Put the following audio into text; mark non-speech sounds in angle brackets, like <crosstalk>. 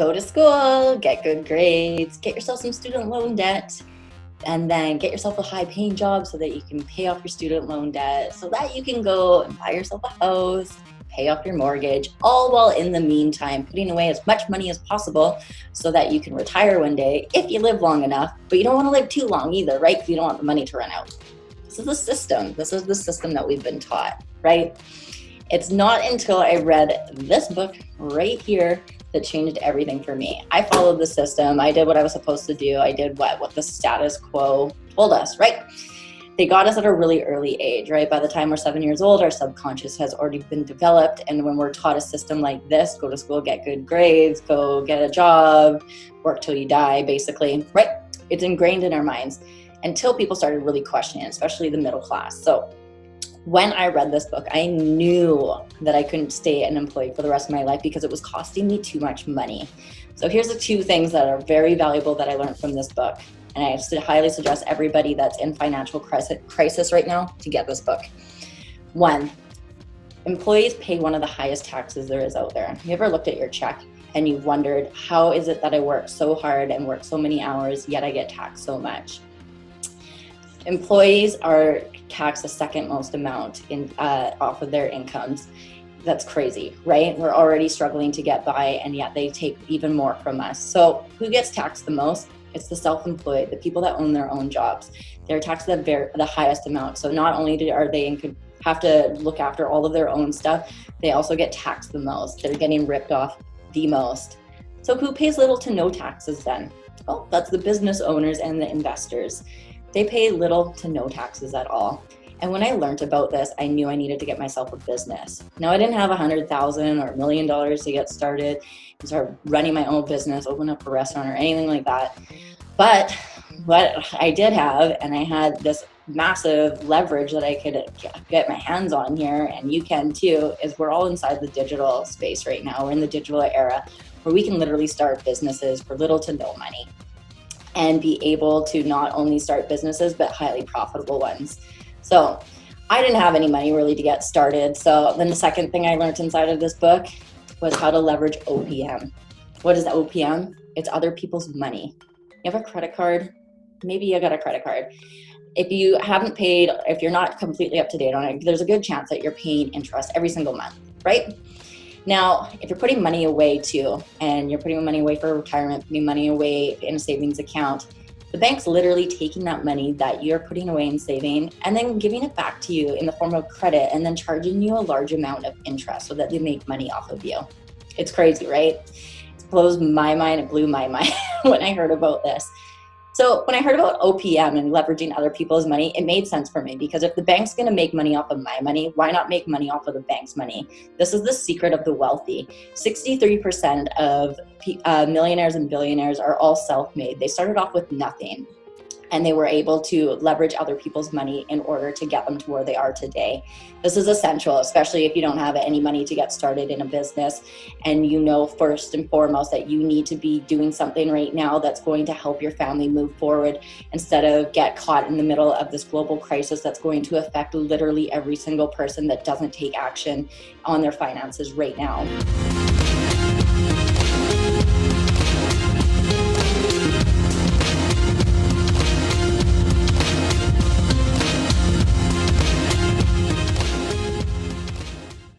go to school, get good grades, get yourself some student loan debt, and then get yourself a high paying job so that you can pay off your student loan debt so that you can go and buy yourself a house, pay off your mortgage, all while in the meantime putting away as much money as possible so that you can retire one day if you live long enough, but you don't want to live too long either, right? You don't want the money to run out. This is the system. This is the system that we've been taught, right? It's not until I read this book right here that changed everything for me. I followed the system. I did what I was supposed to do. I did what, what the status quo told us, right? They got us at a really early age, right? By the time we're seven years old, our subconscious has already been developed. And when we're taught a system like this, go to school, get good grades, go get a job, work till you die, basically, right? It's ingrained in our minds until people started really questioning especially the middle class. So when I read this book, I knew that I couldn't stay an employee for the rest of my life because it was costing me too much money. So here's the two things that are very valuable that I learned from this book. And I highly suggest everybody that's in financial crisis right now to get this book. One, employees pay one of the highest taxes there is out there. You ever looked at your check and you've wondered, how is it that I work so hard and work so many hours, yet I get taxed so much? Employees are taxed the second most amount in uh, off of their incomes. That's crazy, right? We're already struggling to get by and yet they take even more from us. So who gets taxed the most? It's the self-employed, the people that own their own jobs. They're taxed the, very, the highest amount. So not only do, are they in, have to look after all of their own stuff, they also get taxed the most. They're getting ripped off the most. So who pays little to no taxes then? Well, that's the business owners and the investors. They pay little to no taxes at all. And when I learned about this, I knew I needed to get myself a business. Now I didn't have a hundred thousand or a million dollars to get started and start running my own business, open up a restaurant or anything like that. But what I did have, and I had this massive leverage that I could get my hands on here, and you can too, is we're all inside the digital space right now. We're in the digital era where we can literally start businesses for little to no money and be able to not only start businesses, but highly profitable ones. So I didn't have any money really to get started. So then the second thing I learned inside of this book was how to leverage OPM. What is OPM? It's other people's money. You have a credit card, maybe you got a credit card. If you haven't paid, if you're not completely up to date on it, there's a good chance that you're paying interest every single month, right? Now, if you're putting money away too, and you're putting money away for retirement, putting money away in a savings account, the bank's literally taking that money that you're putting away and saving and then giving it back to you in the form of credit and then charging you a large amount of interest so that they make money off of you. It's crazy, right? It blows my mind, it blew my <laughs> mind when I heard about this. So when I heard about OPM and leveraging other people's money, it made sense for me because if the bank's going to make money off of my money, why not make money off of the bank's money? This is the secret of the wealthy. 63% of uh, millionaires and billionaires are all self-made. They started off with nothing and they were able to leverage other people's money in order to get them to where they are today. This is essential, especially if you don't have any money to get started in a business and you know first and foremost that you need to be doing something right now that's going to help your family move forward instead of get caught in the middle of this global crisis that's going to affect literally every single person that doesn't take action on their finances right now.